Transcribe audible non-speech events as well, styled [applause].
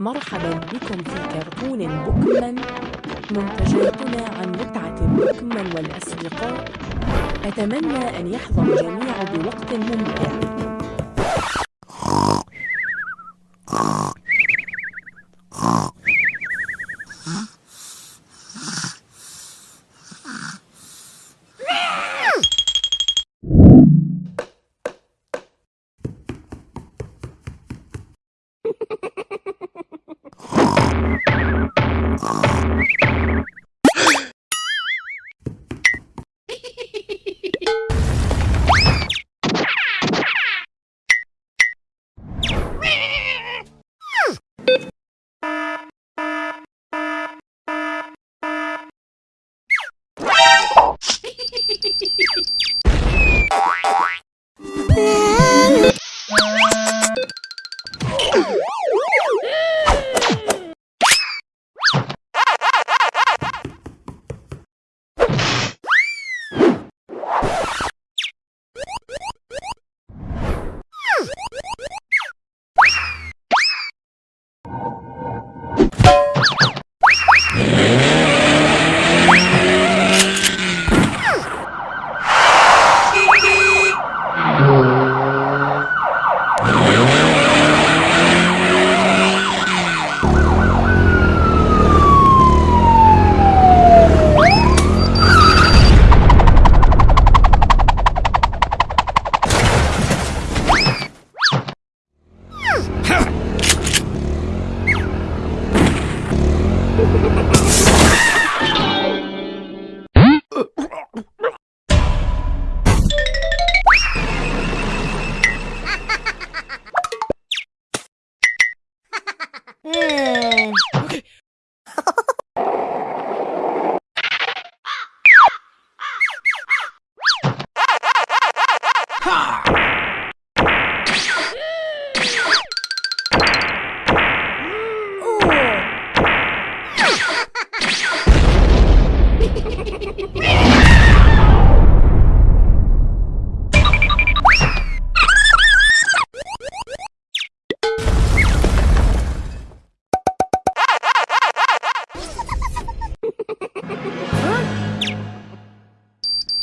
مرحبا بكم في كرتون بوكمان منتجاتنا عن متعة بوكمان والأصدقاء. أتمنى أن يحظى الجميع بوقت ممتع. [laughs] Hmm. [laughs] Ha!